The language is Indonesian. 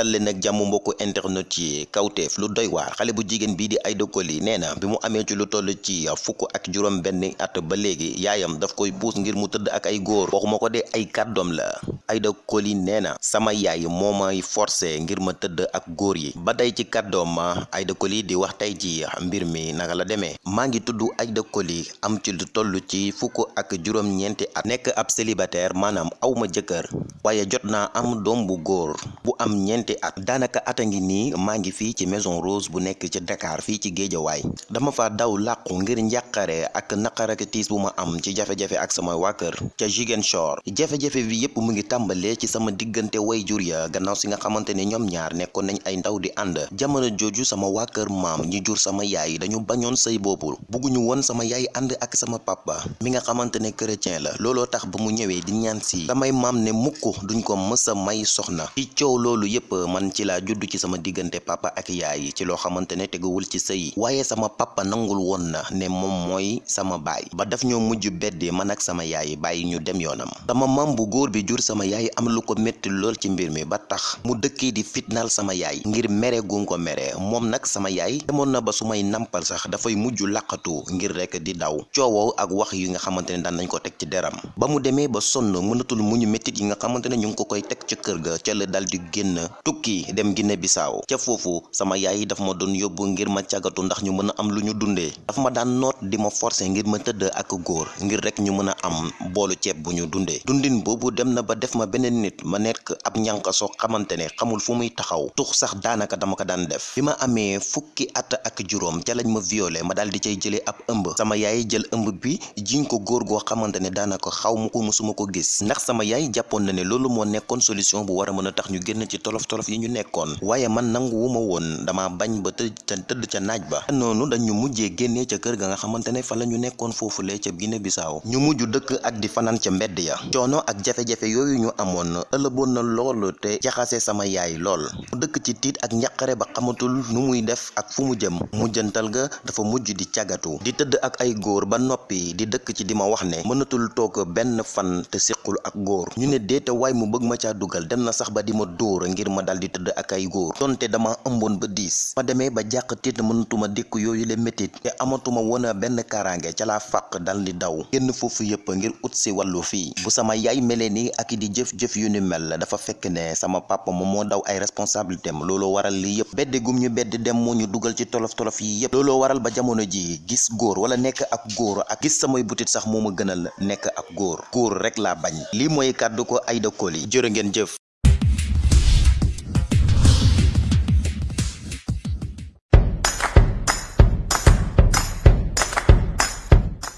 dal leen nag jàmm mbokku internet yi. Kawteef lu doy waar. Xale bu jigéen bii di Aida Coly nee na ci lu ci ak juróom benn at ba léegi yaayam daf koy puus ngir mu tëdd ak ay góor. Waxuma ko de ay kàddoom la. Aida Coly nee sama yaay moo may forcé ngir ma tëdd ak góor yi. Ba tey ci kàddoom ma Aida Coly di wax tey ci mbir mi naka la demee. Maa ngi tudd Aida Coly am ci lu toll ci fukk ak juróom-ñeenti at. Nekk ab célibataire maanaam awma jëkkër waaye jot naa am doom bu am ñeenti at. Daanaka at a ngi maa ngi ci maison rose bu nekk ci Dakar fii ci Géejawaay. Dama fa daw làqu ngir njàqare ak naqar ak tiis bu ma am ci jafe-jafe ak sama waa kër. Ca Ziguinchor jafe-jafe bi yépp mu ngi tàmbalee ci sama diggante way jur ya gannaaw si nga xamante ne ñaar nekkoon nañ ay ndaw di ànd. Jamono jooju sama waa kër maam ñi jur sama yaay dañu bañoon sëy boobu. Bugguñu woon sama yaay ànd ak sama papa mi nga xamante ne chrétien la. Looloo tax ba mu ñëwee di ñaan si. Samay maam ne mukk duñ ko mësa may soxna. Ci coow loolu yépp man ci laa judd ci sama diggante papa ak yaay ci loo xamante ne teguwul ci sëy. Waaye sama papa nangul woon na ne moom mooy sama baay. Ba daf ñoo mujj beddi man ak sama yaay bàyyi ñu dem yoonam. Sama maam bu góor bi jur sama yaay am lu ko métti lool ci mbir mi ba tax mu dëkkee di fitnaal sama yaay ngir mere gu ko mere. Moom nag sama yaay demoon na ba su may nampal sax dafay mujj laqatu ngir rek di daw. Coowoo ak wax yi nga xamante ne nañ ko teg ci deram. Ba mu demee ba sonn mënatul muñu méttit yi nga xamante ne ñu ngi ko koy teg ca kër ga ca la dal di génn tukki dem Guinée Bissau ca foofu sama yaay daf ma doon yóbbu ngir ma càggatu ndax ñu mën a am lu ñu daf ma daan noot di ma forcer ngir ma tëdd ak góor ngir rek ñu mën a am boolu ceeb bu ñu dundee. Dundin boobu dem na ba def ma beneen nit ma nekk ab ñànka soo xamante xamul fu muy taxaw. Tux sax daanaka dama ko daan def. Bi ma amee fukki at ak juróom ca lañ ma violé ma daal di cay jëlee ab ëmb. Sama yaay jël ëmb bi jiñ ko góor goo xamante ne daanaka ko musuma ko gis. Ndax sama yaay jàppoon na ne loolu moo nekkoon solution bu war a mën a tax ñu génn ci tolof tolof yi ñu nekkoon. waaye man nanguwuma woon. dama bañ ba tëdd ca ca naaj ba. noonu dañu mujjee génnee ca kër ga nga xamante ne fa la ñu nekkoon foofulee ca Guinée Bissau ñu mujj dëkk ak di fanaan ca mbedd ya. coono ak jafe-jafe yooyu ñu amoon ëllëboon na lool te jaxase sama yaay lool. dëkk ci tiit ak njaqare ba xamatul nu muy def ak fu mu jëm. mujjantal ga dafa mujj di cagatu. di tëdd ak ay góor ba noppi di dëkk ci di ma wax ne mënatul toog benn fan te siqul ak góor. ñu ne déete waay mu bëgg ma caa dugal dem na sax ba di ma ngir ma dal di tëdd ak ay góor donte dama ëmboon ba diis ma demee ba jàq tiit mënatuma dékk yooyu le métit te amatuma woon benn kaaraange ca laa fàq dal di daw génn foofu yëpp ngir ut si wàllu bu sama yaay melee nii ak di jëf-jëf yu ni mel. Dafa fekk ne sama papa moom moo daw ay responsabilité am looloo waral lii yëpp bedde gum ñu bedd dem moo ñu dugal ci tolof tolof yi yëpp looloo waral ba jamono ji gis góor wala nekk ak góor ak gis samay butit sax moo ma gënal nekk ak góor. Góor rek laa bañ. Lii mooy kàddu ko Aida Coly jërë ngeen jëf